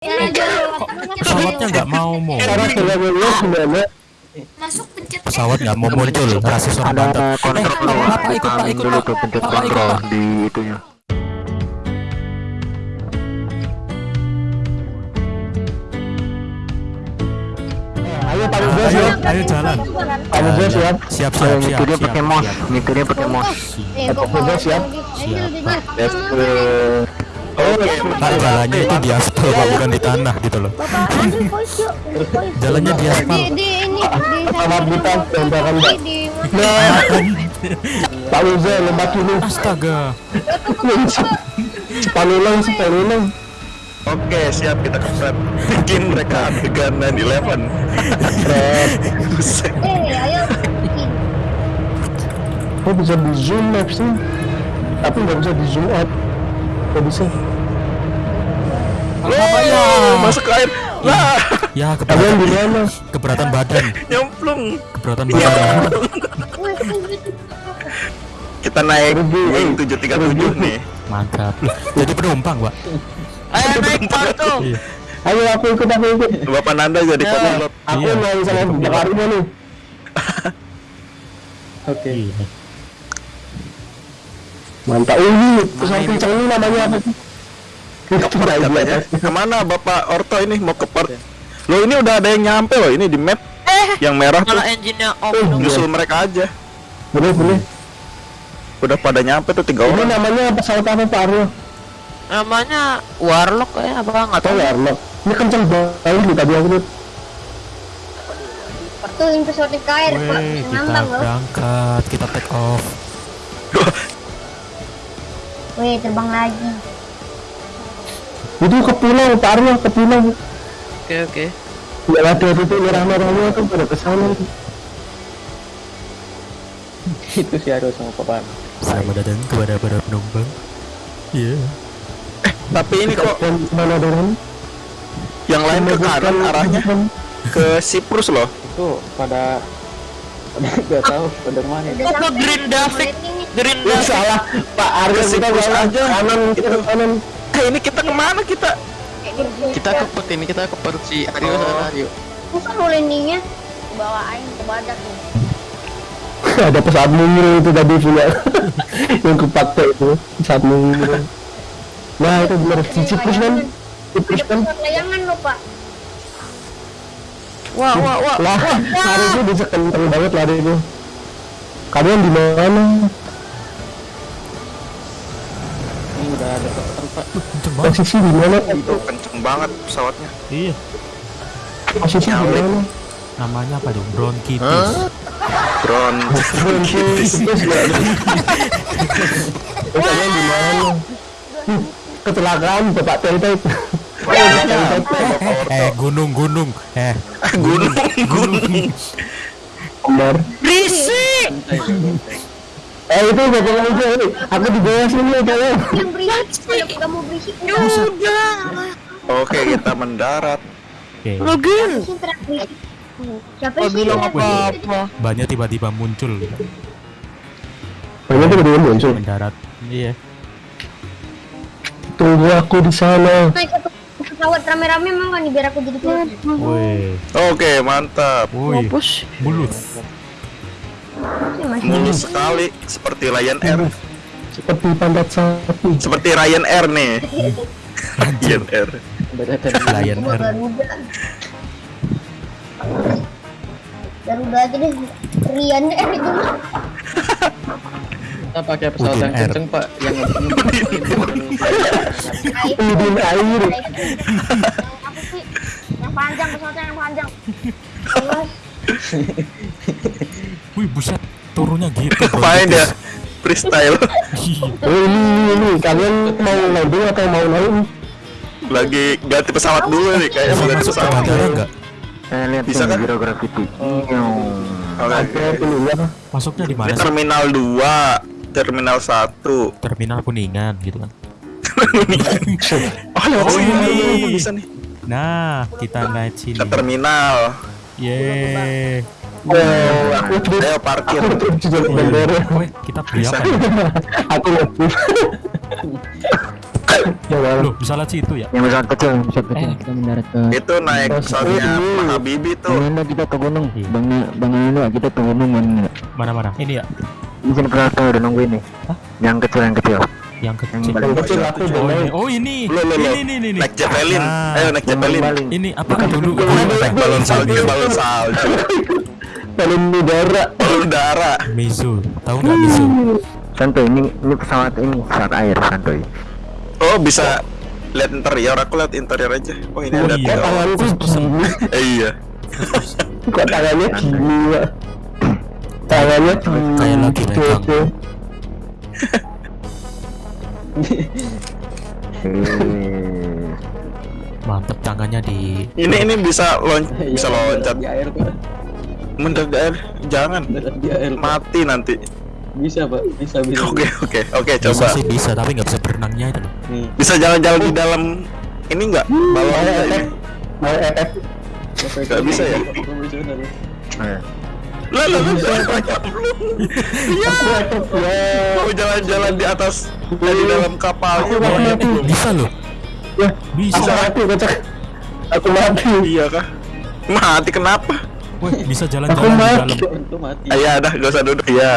Pesawatnya nggak mau mau. Masuk pencet Pesawat nggak mau muncul. Rasis orang Banten. kontrol Eh, Bapak ikut Pak, ikut dulu Pak. tuh pencet kontrol Pak. di itunya Ayo Pak Bos Ayo, ya. ayo jalan. Pak Bos siap. Siap, Ayo siap, siap. siap, pakai mouse siap. nyetirnya pakai mouse Pak Bos siap. Let's Oh, Pak jalannya itu di aspal Pak, bukan di tanah gitu loh. Jalannya di aspal. Di di ini di Selamat buta, tembakan Nah, Pak Bos lembak ini. Astaga. Sepanulang, sepanulang. Oke, siap kita kepret. Bikin mereka adegan 9-11. Buset. Eh, ayo. Kok bisa di zoom mapsnya? Tapi nggak bisa di zoom out. Kok bisa? Oh, masuk ke air. Lah, Ya, Kalian di keberatan, mana? keberatan badan. nyemplung. Keberatan badan. Kita naik Boeing 737 nih. Mantap. Jadi penumpang, Pak. Ayo naik kartu. Iya. Ayo aku ikut, aku ikut. Bapak Nanda jadi Ya. pilot. Aku Iya. main sama Bakarnya nih. Iya. Mantap. Oh, ini pesawat kencang ini namanya apa katanya. Ke mana Bapak Orto ini mau ke port? Lo ini udah ada yang nyampe loh ini di map. Yang merah tuh engine-nya off. Oh, dong. nyusul mereka aja. Boleh, boleh. Udah pada nyampe tuh tiga Ini orang. namanya pesawat apa Pak Aryo? Namanya Warlock kayak apa nggak Tahu Arlo? Ini kencang banget nih tadi aku lihat. Tuh yang pesawat ke air, Pak. Ngambang loh. berangkat, kita take off. Weh, terbang lagi. Itu ke pulau Pak Aryo, ke pulau. Oke oke. Nggak ada titik merah-merahnya tuh pada ke sana. itu sih harus sama papan Selamat datang kepada para penumpang. Iya. Tapi ini kok Dan mana dorong? yang lain ke kanan arahnya ke Siprus loh. itu pada pada nggak tahu pada mana ke Green David. Green Ya salah, Pak Aryo Ke kita salah. aja. Kanan, kita ke kanan. Eh ini kita ke mana kita? kita ke pet ini kita ke pet si Aryo sana Aryo Bukan lo landingnya. Bawa aing ke badak nih. ada pesawat mungil itu tadi punya yang kepakai itu pesawat mungil nah itu benar si Ciprus kan Ada kan pesawat layangan lo, Pak. Wah wah wah. lah lari itu bisa kenceng banget lari itu kalian di mana ada tempat Kenceng banget. posisi di mana Itu kenceng banget pesawatnya. Iya. posisi di mana Namanya apa dong? Bronkitis. Drone. Ciprus ya Terus kalian di mana Hmm, kecelakaan bapak Tente Eh, gunung, gunung. Eh, gunung, gunung. Berisik. Eh itu bapak aja nih. Aku di bawah sini ya kalian. Yang berisik. Kalau kamu berisik, Ya udah. Oke, kita mendarat. oke. Berisik. Siapa Gak sih bilang apa-apa. Banyak tiba-tiba muncul Banyak kedua muncul. mendarat. Iya. Tunggu aku di sana. Pesawat rame-rame mau kan nih biar aku jadi pilot. Oke, mantap. woi, Mampus. Mulus sekali seperti Lion Air. Seperti pantat sapi. Seperti Ryan Air nih. Ryan Air. Gua Air. Garuda. Aja deh. Rian deh itu kita pakai pesawat Udin yang Air. kenceng pak yang Udin air. Yang panjang pesawatnya yang panjang. Wih, buset. Turunnya gitu. Main ya. Freestyle. Oh ini ini ini. Kalian mau landing atau mau naik? Lagi ganti pesawat dulu nih kayak Bisa mau ganti pesawat. enggak? saya lihat Bisa kan? zero gravity Oke. Masuknya di mana terminal 2, terminal 1. Terminal Kuningan gitu kan. Oh, lewat Oh, sini ini. bisa nih. Nah, kita naik sini. Ke terminal. Yeay. Oh, aku Ayo parkir. aku jadi bandara. Weh, kita beli Bisa. apa? ya? Aku. Yang mana? Loh, bisa lihat situ ya? Yang pesawat kecil, yang pesawat kecil. Eh, kita mendarat ke Itu naik pesawatnya Pak Habibie tuh. Bang Anda kita ke gunung. Iya. Bang Bang Anda kita ke gunung mana? Mana-mana? Ini ya, pesawat tuh udah nunggu ini. Hah? Yang kecil yang kecil. yang kecil. Yang kecil aku udah Oh ini, oh ini, Lo lo lo. ini, ini, ini, ini. Naik Zeppelin. Nah. Ayo naik Zeppelin. Ini apa dulu? Balon salju, balon salju. Balon udara. Balon udara. Mizu, tahu nggak Mizu? Santuy ini ini pesawat ini pesawat air santuy. Oh bisa lihat interior. Aku lihat interior aja. Oh ini Oh, ada iya. Tanganku gini. Eh, iya. Kok tangannya gini, Pak? Tangannya gini. Kayak lagi megang. Gitu. Mantep tangannya di. Ini ini bisa lon bisa loncat. di air pak Mendarat di air. Jangan. di air. Mati nanti. bisa pak bisa bisa Oke oke oke Bisa coba. sih bisa, tapi nggak bisa berenangnya itu. loh. nih Bisa jalan-jalan di dalam ini enggak? Balon Mau enggak ini? Mau efek? Nggak bisa ya? Eh. Lah lah lah, Iya. Aku efek ya. Mau jalan-jalan di atas eh, di dalam kapalnya. Aku mau mati. belum? Eh, bisa loh. Ya, Bisa. Aku mati, kocak. Aku mati. Iya kah? Mati kenapa? Wih, bisa Aku jalan-jalan di dalam. Itu mati. Ah, Iya dah, gak usah duduk. Iya.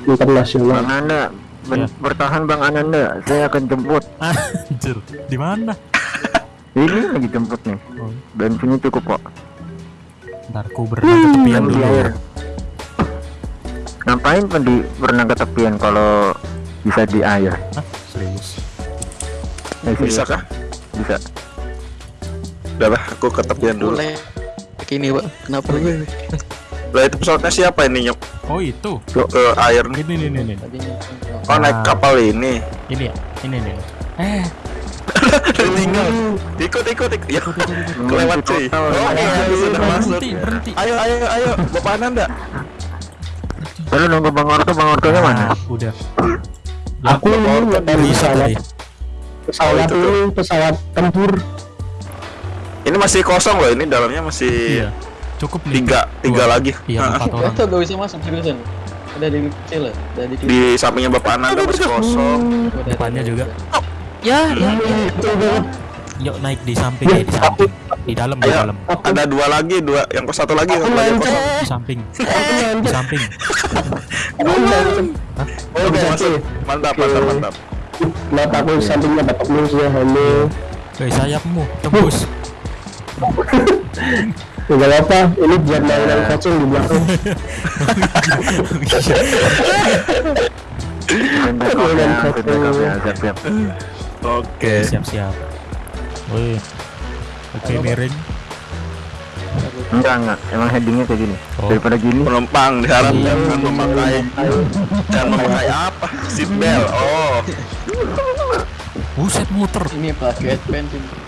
Internasional. Bang Anda ben- Ya. bertahan Bang Anda, saya akan jemput. Anjir, di mana? Ini lagi jemput nih. Oh, Bensinnya cukup kok. ntar ku berenang ke tepian dulu. air. Ngapain pen di berenang ke tepian kalau bisa di air? Hah? Serius? Eh, serius. Bisa kah? Bisa. Udah lah, aku ke tepian dulu. Boleh. Kini pak kenapa lagi? Lah itu pesawatnya siapa ini nyok? Oh itu. Ke, ke air nih. Ini, ini, ini, ini. Tadinya. Oh naik Ah. kapal ini. Ini ya, ini, ini. Eh, Tinggal. Ikut ikut ikut. Ya. Kelewat cuy. Oh iya sudah masuk. berhenti, berhenti. Ayo ayo ayo. Bapak Ananda. Lalu nunggu Bang Orto, Bang Ortonya mana? Ah, Udah. Aku ini nggak tahu Bisa pesawat. tadi. Pesawat Oh, itu ini pesawat tempur. Ini masih kosong loh. Ini dalamnya masih Iya. Cukup nih. tiga tiga lagi. Iya, empat orang. Itu gak bisa masuk seriusan. Ada di kecil lah. Ada di Di sampingnya Bapak Ananda masih kosong. Depannya juga. Ya, ya, ya. Betul banget. Yuk naik di samping ya, di samping. Di dalam, di dalam. Ada dua lagi, dua yang kos satu lagi yang kosong. Di samping. Di samping. Oh, bisa, masuk. Mantap, mantap, mantap. Sampingnya bapak manusia halo. Woi, sayapmu tembus. Nggak apa, ini biar mainan kacang di belakang. Oke. Siap-siap. Woi. Oke, miring. Enggak, enggak. Emang headingnya kayak gini. Oh. Daripada gini. Penumpang diharap jangan memakai jangan memakai apa? Seat belt. Oh. Buset muter. Ini pakai adventure.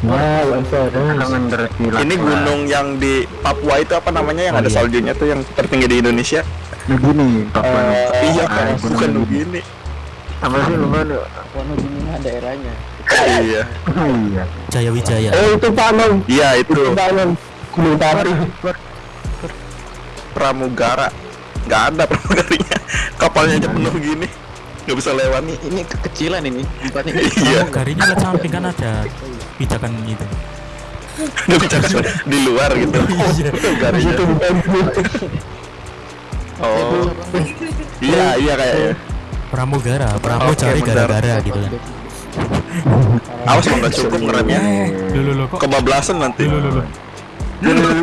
Wow. Ini gunung yang di Papua itu apa namanya yang Oh, ada iya. saljunya tuh yang tertinggi di Indonesia? Begini, Papua. Eh, iya, ah, kan? gunung bukan begini. begini. Apa sih lu kan? Warna gini mah daerahnya. Iya. Iya. Jaya Wijaya. Eh itu Pak Anong. Iya itu Itu Pak Anong. Gunung Tari. pramugara. Nggak ada pramugarinya. Kapalnya aja penuh gini. Nggak bisa lewat. Ini ini kekecilan ini tempatnya. Iya. Lihat samping kan ada pijakan itu. Nggak bisa kan di luar gitu. Iya. Itu bukan Oh. Iya iya kayaknya. Pramugara, pramu Oke, cari bentar. gara-gara gitu kan. Awas kalau nggak cukup ngeremnya. Kok Kebablasan nanti. lu lu lu.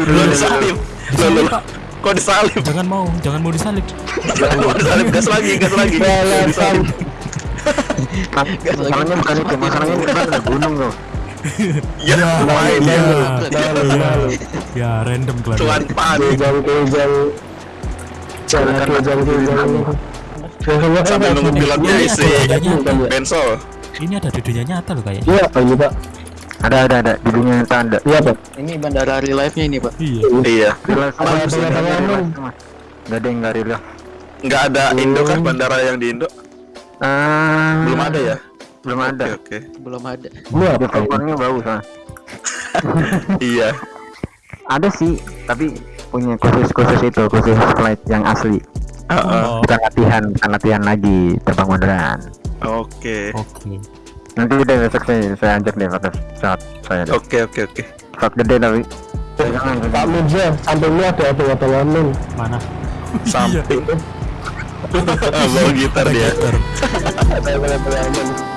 Lo disalip. Lo lo lo. Kok disalip? Jangan mau, jangan mau disalip. Kok disalip? Gas lagi, gas lagi. Masalahnya bukan itu, masalahnya depan ada gunung tuh. Ya, main Ya, ya. ya, ya, random kelar. Tuan panik. Kejang kejang. Jangan kejang kejang. Sambil nunggu pilotnya isi bensol. ini ada dudunya nyata loh kayaknya. Iya apa ini Pak? Ada, ada, ada. Di dunia nyata ada. Iya Pak. Ini bandara real life-nya ini, Pak. Iya. Iya. Relax, Ada yang nggak relax. Nggak ada Indo kan bandara yang di Indo? Ah, Belum ada ya? Belum ada. Oke, oke. Belum ada. Pak? Developernya bagus ah. Iya. Ada sih, tapi punya khusus-khusus itu, khusus flight yang asli. Heeh. Oh, Bukan latihan, bukan latihan lagi terbang beneran. Oke. Oke. Nanti deh besok saya saya ajak deh pakai pesawat saya deh. Oke oke oke. Pesawat gede tapi. Jangan Pak Mirza, sampingnya ada apa potongan Mana? Samping. Bawa gitar dia. Gitar. Boleh boleh boleh